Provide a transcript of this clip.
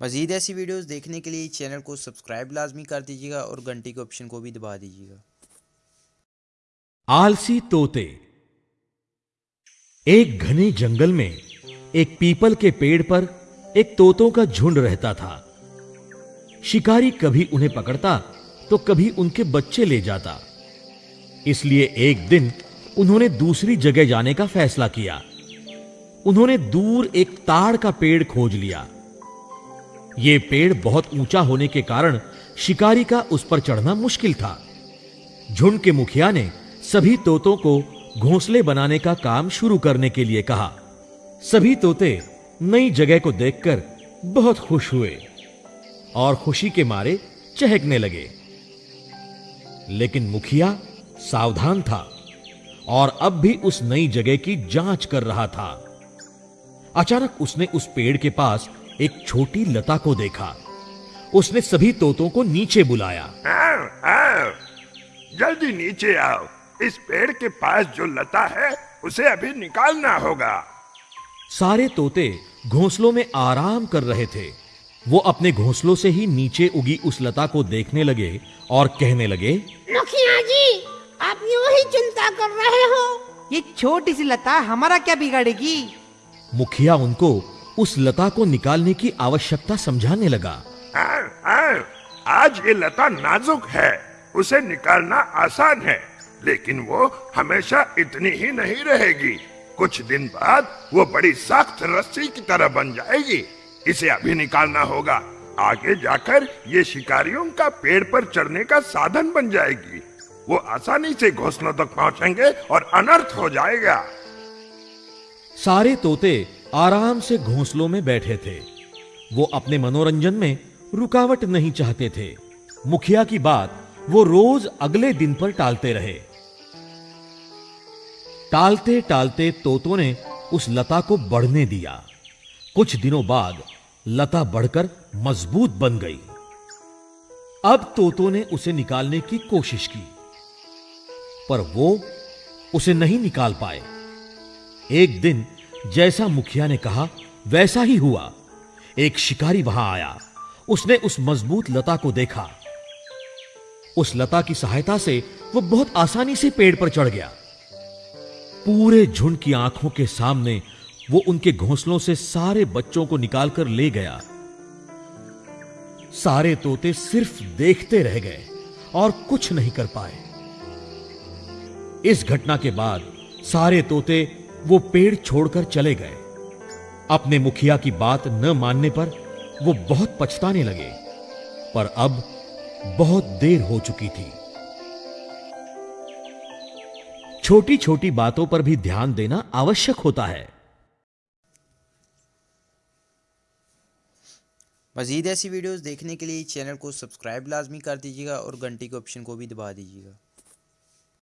मज़ीद ऐसी वीडियोस देखने के लिए चैनल को सब्सक्राइब लाजमी कर दीजिएगा और घंटी के ऑप्शन को भी दबा दीजिएगा। आलसी तोते। एक घने जंगल में एक पीपल के पेड़ पर एक तोतों का झुंड रहता था। शिकारी कभी उन्हें पकड़ता तो कभी उनके बच्चे ले जाता। इसलिए एक दिन उन्होंने दूसरी जगह जाने का फैसला किया। उन्होंने दूर एक ताड़ का पेड़ खोज लिया। यह पेड़ बहुत ऊँचा होने के कारण शिकारी का उस पर चढ़ना मुश्किल था। झुंड के मुखिया ने सभी तोतों को घोंसले बनाने का काम शुरू करने के लिए कहा। सभी तोते नई जगह को देखकर बहुत खुश हुए और खुशी के मारे चहकने लगे। लेकिन मुखिया सावधान था और अब भी उस नई जगह की जाँच कर रहा था। अचानक उसने उस पेड़ के पास एक छोटी लता को देखा। उसने सभी तोतों को नीचे बुलाया। आओ, आओ, जल्दी नीचे आओ। इस पेड़ के पास जो लता है उसे अभी निकालना होगा। सारे तोते घोंसलों में आराम कर रहे थे। वो अपने घोंसलों से ही नीचे उगी उस लता को देखने लगे और कहने लगे मुखिया जी आप यूँ ही चिंता कर रहे हो। ये छोटी सी लता हमारा क्या बिगाड़ेगी? मुखिया उनको उस लता को निकालने की आवश्यकता समझाने लगा। आओ, आओ, आज ये लता नाजुक है। उसे निकालना आसान है लेकिन वो हमेशा इतनी ही नहीं रहेगी। कुछ दिन बाद वो बड़ी सख्त रस्सी की तरह बन जाएगी। इसे अभी निकालना होगा। आगे जाकर ये शिकारियों का पेड़ पर चढ़ने का साधन बन जाएगी। वो आसानी से घोसलों तक पहुँचेंगे और अनर्थ हो जाएगा। सारे तोते आराम से घोंसलों में बैठे थे। वो अपने मनोरंजन में रुकावट नहीं चाहते थे। मुखिया की बात वो रोज अगले दिन पर टालते रहे। टालते टालते तोतों ने उस लता को बढ़ने दिया। कुछ दिनों बाद लता बढ़कर मज़बूत बन गई। अब तोतों ने उसे निकालने की कोशिश की। पर वो उसे नहीं निकाल पाए। एक दिन जैसा मुखिया ने कहा, वैसा ही हुआ। एक शिकारी वहाँ आया। उसने उस मज़बूत लता को देखा। उस लता की सहायता से वो बहुत आसानी से पेड़ पर चढ़ गया। पूरे झुंड की आँखों के सामने वो उनके घोंसलों से सारे बच्चों को निकालकर ले गया। सारे तोते सिर्फ़ देखते रह गए और कुछ नहीं कर पाए। इस घटना के बाद सारे तोते वो पेड़ छोड़कर चले गए। अपने मुखिया की बात न मानने पर वो बहुत पछताने लगे, पर अब बहुत देर हो चुकी थी। छोटी छोटी बातों पर भी ध्यान देना आवश्यक होता है। मज़ीद ऐसी वीडियोस देखने के लिए चैनल को सब्सक्राइब लाजमी कर दीजिएगा और घंटी के ऑप्शन को भी दबा दीजिएगा।